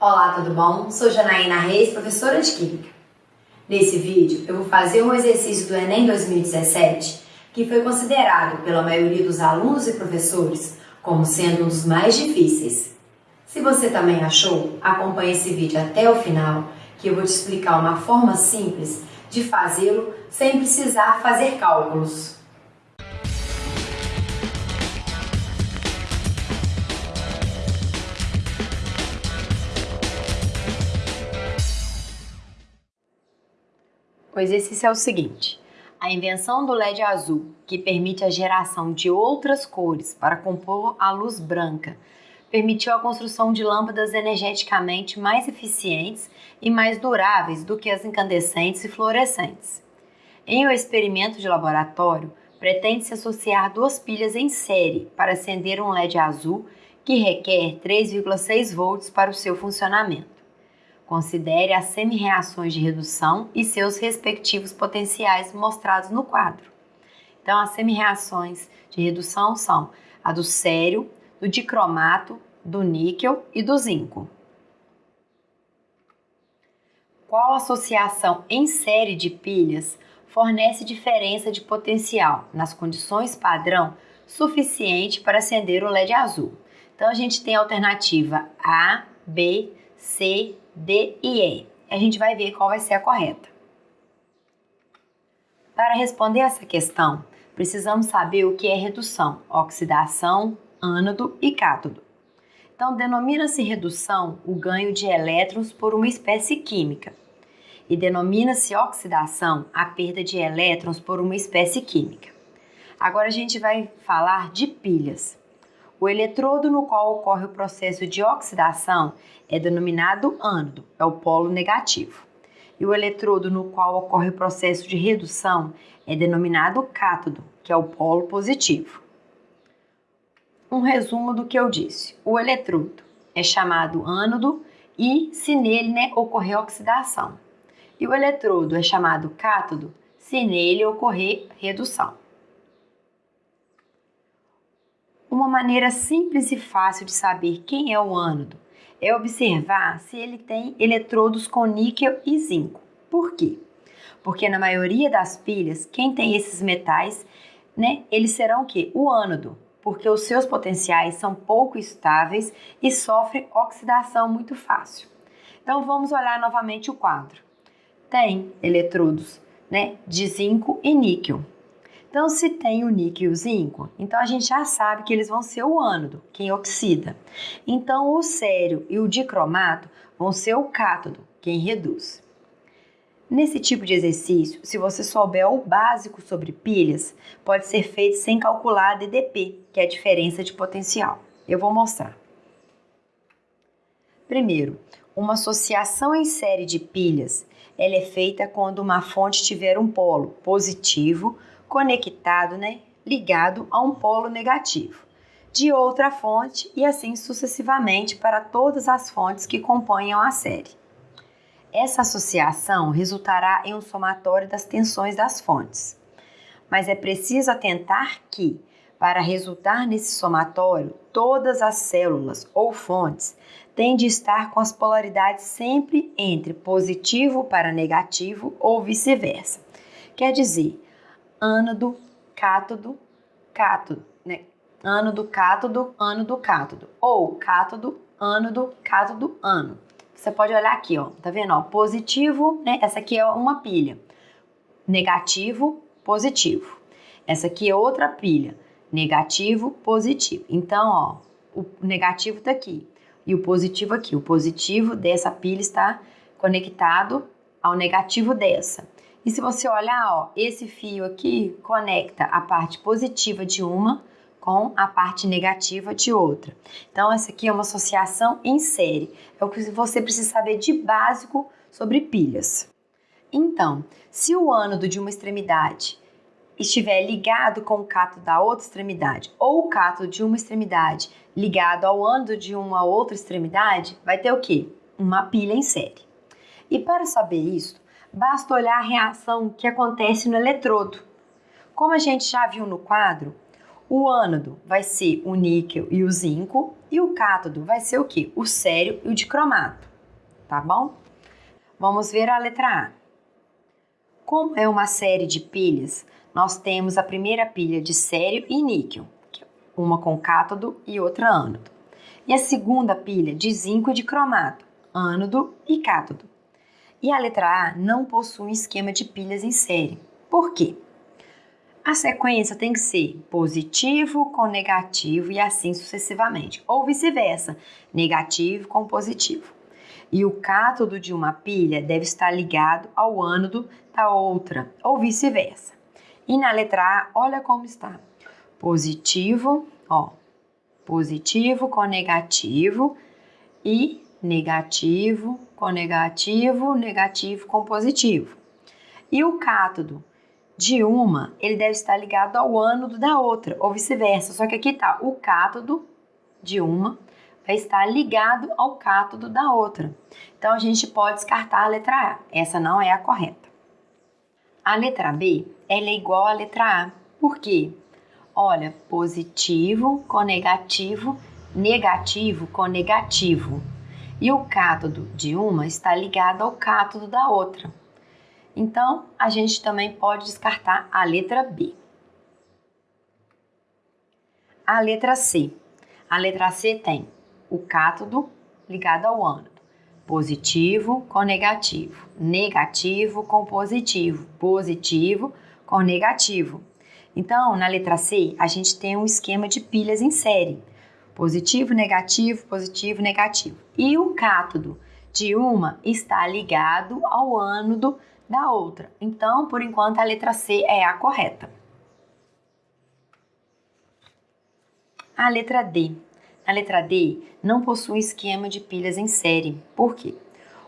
Olá, tudo bom? Sou Janaína Reis, professora de Química. Nesse vídeo, eu vou fazer um exercício do Enem 2017 que foi considerado pela maioria dos alunos e professores como sendo um dos mais difíceis. Se você também achou, acompanhe esse vídeo até o final que eu vou te explicar uma forma simples de fazê-lo sem precisar fazer cálculos. O exercício é o seguinte: a invenção do LED azul, que permite a geração de outras cores para compor a luz branca, permitiu a construção de lâmpadas energeticamente mais eficientes e mais duráveis do que as incandescentes e fluorescentes. Em um experimento de laboratório, pretende-se associar duas pilhas em série para acender um LED azul que requer 3,6 volts para o seu funcionamento. Considere as semi-reações de redução e seus respectivos potenciais mostrados no quadro. Então, as semi-reações de redução são a do sério, do dicromato, do níquel e do zinco. Qual associação em série de pilhas fornece diferença de potencial nas condições padrão suficiente para acender o LED azul? Então, a gente tem a alternativa A, B, C, D e E. A gente vai ver qual vai ser a correta. Para responder essa questão, precisamos saber o que é redução, oxidação, ânodo e cátodo. Então, denomina-se redução o ganho de elétrons por uma espécie química e denomina-se oxidação a perda de elétrons por uma espécie química. Agora a gente vai falar de pilhas. O eletrodo no qual ocorre o processo de oxidação é denominado ânodo, é o polo negativo. E o eletrodo no qual ocorre o processo de redução é denominado cátodo, que é o polo positivo. Um resumo do que eu disse. O eletrodo é chamado ânodo e se nele né, ocorrer oxidação. E o eletrodo é chamado cátodo se nele ocorrer redução. Uma maneira simples e fácil de saber quem é o ânodo é observar se ele tem eletrodos com níquel e zinco. Por quê? Porque na maioria das pilhas, quem tem esses metais, né, eles serão o quê? O ânodo, porque os seus potenciais são pouco estáveis e sofrem oxidação muito fácil. Então vamos olhar novamente o quadro. Tem eletrodos, né, de zinco e níquel. Então, se tem o níquel e o zinco, então a gente já sabe que eles vão ser o ânodo, quem oxida. Então, o sério e o dicromato vão ser o cátodo, quem reduz. Nesse tipo de exercício, se você souber o básico sobre pilhas, pode ser feito sem calcular a DDP, que é a diferença de potencial. Eu vou mostrar. Primeiro, uma associação em série de pilhas ela é feita quando uma fonte tiver um polo positivo conectado, né, ligado a um polo negativo de outra fonte e assim sucessivamente para todas as fontes que compõem a série. Essa associação resultará em um somatório das tensões das fontes. Mas é preciso atentar que, para resultar nesse somatório, todas as células ou fontes têm de estar com as polaridades sempre entre positivo para negativo ou vice-versa. Quer dizer, ânodo, cátodo, cátodo, né? Ânodo, cátodo, ânodo, cátodo. Ou cátodo, ânodo, cátodo, ânodo. Você pode olhar aqui, ó. Tá vendo? Ó, positivo, né? Essa aqui é uma pilha. Negativo, positivo. Essa aqui é outra pilha. Negativo, positivo. Então, ó, o negativo tá aqui e o positivo aqui. O positivo dessa pilha está conectado ao negativo dessa. E se você olhar, ó, esse fio aqui conecta a parte positiva de uma com a parte negativa de outra. Então, essa aqui é uma associação em série. É o que você precisa saber de básico sobre pilhas. Então, se o ânodo de uma extremidade estiver ligado com o cátodo da outra extremidade ou o cátodo de uma extremidade ligado ao ânodo de uma outra extremidade, vai ter o quê? Uma pilha em série. E para saber isso, basta olhar a reação que acontece no eletrodo. Como a gente já viu no quadro, o ânodo vai ser o níquel e o zinco, e o cátodo vai ser o que? O sério e o dicromato. tá bom? Vamos ver a letra A. Como é uma série de pilhas, nós temos a primeira pilha de sério e níquel, uma com cátodo e outra ânodo. E a segunda pilha de zinco e de cromato, ânodo e cátodo. E a letra A não possui um esquema de pilhas em série. Por quê? A sequência tem que ser positivo com negativo e assim sucessivamente, ou vice-versa, negativo com positivo. E o cátodo de uma pilha deve estar ligado ao ânodo da outra, ou vice-versa. E na letra A, olha como está. Positivo, ó, positivo com negativo e negativo com negativo, negativo com positivo. E o cátodo de uma, ele deve estar ligado ao ânodo da outra, ou vice-versa. Só que aqui tá o cátodo de uma vai estar ligado ao cátodo da outra. Então a gente pode descartar a letra A. Essa não é a correta. A letra B, ela é igual à letra A. Por quê? Olha, positivo com negativo, negativo com negativo. E o cátodo de uma está ligado ao cátodo da outra. Então, a gente também pode descartar a letra B. A letra C. A letra C tem o cátodo ligado ao ânodo. Positivo com negativo, negativo com positivo, positivo com negativo. Então, na letra C, a gente tem um esquema de pilhas em série. Positivo, negativo, positivo, negativo. E o cátodo de uma está ligado ao ânodo da outra. Então, por enquanto, a letra C é a correta. A letra D. A letra D não possui esquema de pilhas em série. Por quê?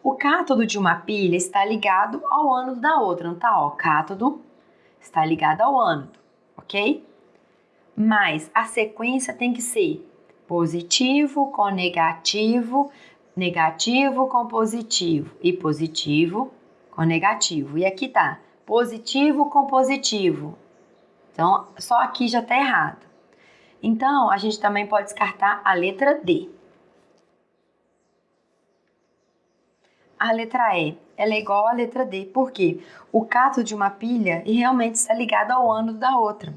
O cátodo de uma pilha está ligado ao ânodo da outra, não tá? Ó, cátodo está ligado ao ânodo, ok? Mas a sequência tem que ser positivo com negativo, negativo com positivo e positivo com negativo. E aqui tá positivo com positivo. Então, só aqui já tá errado. Então, a gente também pode descartar a letra D. A letra E, ela é igual à letra D, porque o cato de uma pilha realmente está ligado ao ânodo da outra.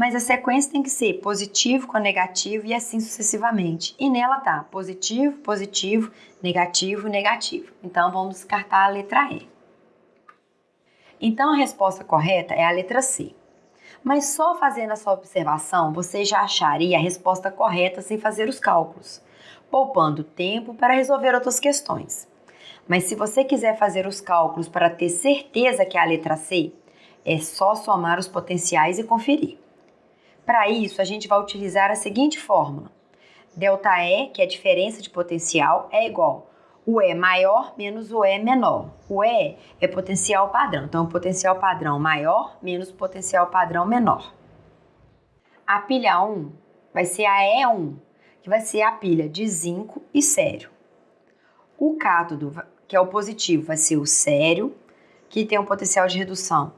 Mas a sequência tem que ser positivo com negativo e assim sucessivamente. E nela tá positivo, positivo, negativo, negativo. Então, vamos descartar a letra E. Então a resposta correta é a letra C. Mas só fazendo essa observação você já acharia a resposta correta sem fazer os cálculos, poupando tempo para resolver outras questões. Mas se você quiser fazer os cálculos para ter certeza que é a letra C, é só somar os potenciais e conferir. Para isso, a gente vai utilizar a seguinte fórmula: ΔE, que é a diferença de potencial, é igual o E maior menos o E menor. O E é potencial padrão, então potencial padrão maior menos potencial padrão menor. A pilha 1 vai ser a E1, que vai ser a pilha de zinco e sério. O cátodo, que é o positivo, vai ser o sério, que tem um potencial de redução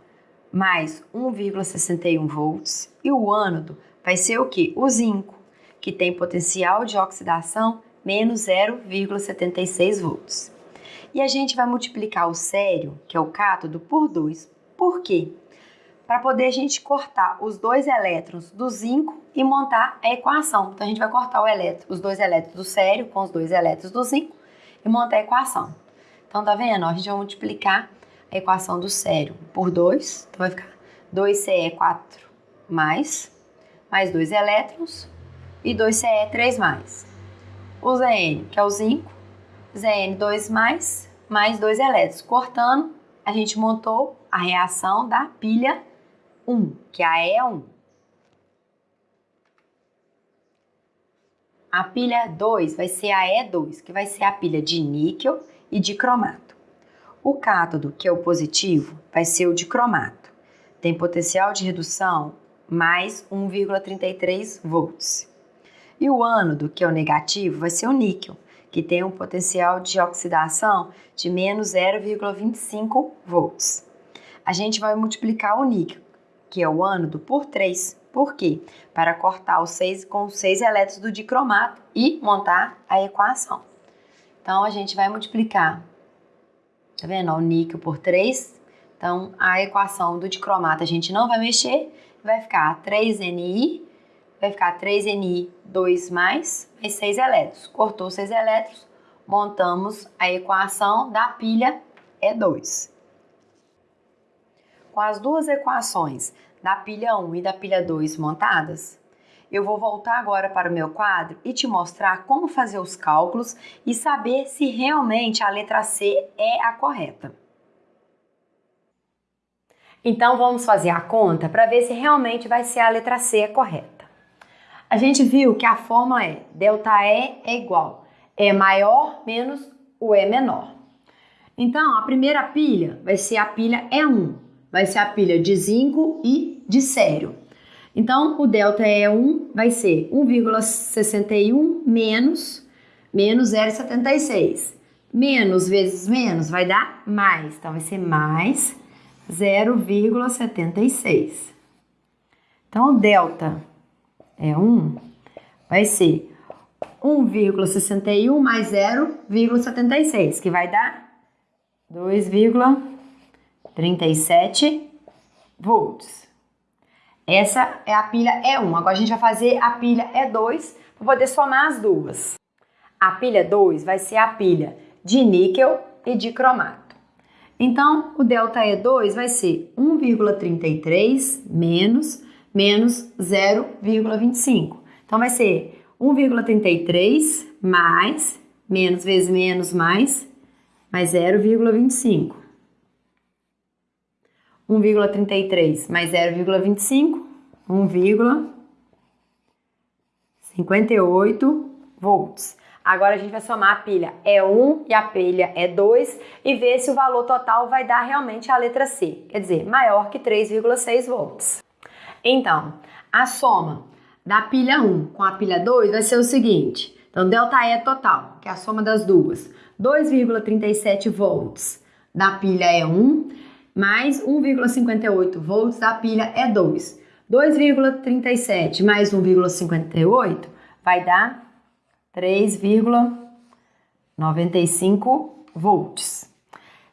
mais 1,61 volts. E o ânodo vai ser o que? O zinco, que tem potencial de oxidação menos 0,76 volts. E a gente vai multiplicar o sério, que é o cátodo, por 2. Por quê? Para poder a gente cortar os dois elétrons do zinco e montar a equação. Então a gente vai cortar elétron, os dois elétrons do sério com os dois elétrons do zinco e montar a equação. Então tá vendo? a gente vai multiplicar a equação do sério por 2. Então vai ficar 2Ce4 mais, mais 2 elétrons e 2Ce3 mais o Zn, que é o zinco, Zn2 mais, mais dois elétrons. Cortando, a gente montou a reação da pilha 1, que é a E1. A pilha 2 vai ser a E2, que vai ser a pilha de níquel e de cromato. O cátodo, que é o positivo, vai ser o de cromato. Tem potencial de redução mais 1,33 volts. E o ânodo, que é o negativo, vai ser o níquel, que tem um potencial de oxidação de menos 0,25 volts. A gente vai multiplicar o níquel, que é o ânodo, por 3. Por quê? Para cortar os 6 com os 6 elétrons do dicromato e montar a equação. Então, a gente vai multiplicar, tá vendo? O níquel por 3. Então, a equação do dicromato a gente não vai mexer, vai ficar 3Ni, vai ficar 3Ni 2 mais, mais 6 elétrons. Cortou 6 elétrons, montamos a equação da pilha E2. Com as duas equações da pilha 1 e da pilha 2 montadas, eu vou voltar agora para o meu quadro e te mostrar como fazer os cálculos e saber se realmente a letra C é a correta. Então vamos fazer a conta para ver se realmente vai ser a letra C a correta. A gente viu que a fórmula é ΔE é igual E maior menos o E menor. Então a primeira pilha vai ser a pilha E1, vai ser a pilha de zinco e de sério. Então o delta E1 vai ser 1,61 menos menos 0,76. Menos vezes menos vai dar mais, então vai ser mais 0,76. Então, o delta é 1, vai ser 1,61 mais 0,76, que vai dar 2,37 volts. Essa é a pilha E1. Agora a gente vai fazer a pilha E2 para poder somar as duas. A pilha 2 vai ser a pilha de níquel e de cromato. Então, o ΔE2 vai ser 1,33 menos, menos 0,25. Então, vai ser 1,33 mais, menos vezes menos mais, mais 0,25. 1,33 mais 0,25, 1,58 volts. Agora a gente vai somar a pilha E1 e a pilha E2 e ver se o valor total vai dar realmente a letra C, quer dizer, maior que 3,6 volts. Então, a soma da pilha 1 com a pilha 2 vai ser o seguinte. Então, delta E total, que é a soma das duas, 2,37 volts da pilha E1 mais 1,58 volts da pilha E2. 2,37 mais 1,58 vai dar 3,95 volts.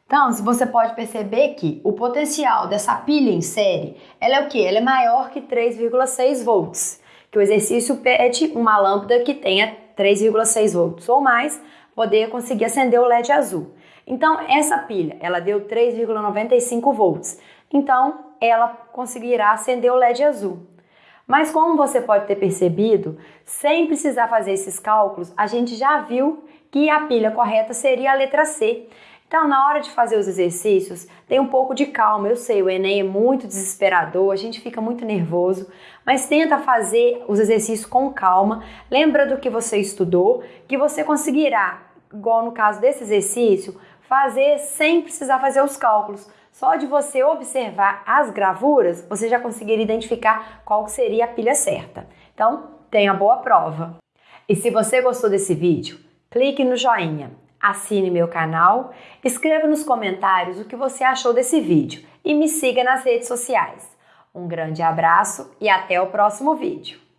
Então, você pode perceber que o potencial dessa pilha em série, ela é o que? Ela é maior que 3,6 volts. Que o exercício pede uma lâmpada que tenha 3,6 volts ou mais, poder conseguir acender o LED azul. Então, essa pilha, ela deu 3,95 volts. Então, ela conseguirá acender o LED azul. Mas como você pode ter percebido, sem precisar fazer esses cálculos, a gente já viu que a pilha correta seria a letra C. Então, na hora de fazer os exercícios, tem um pouco de calma. Eu sei, o Enem é muito desesperador, a gente fica muito nervoso, mas tenta fazer os exercícios com calma. Lembra do que você estudou, que você conseguirá, igual no caso desse exercício, fazer sem precisar fazer os cálculos. Só de você observar as gravuras, você já conseguiria identificar qual seria a pilha certa. Então, tenha boa prova. E se você gostou desse vídeo, clique no joinha, assine meu canal, escreva nos comentários o que você achou desse vídeo e me siga nas redes sociais. Um grande abraço e até o próximo vídeo.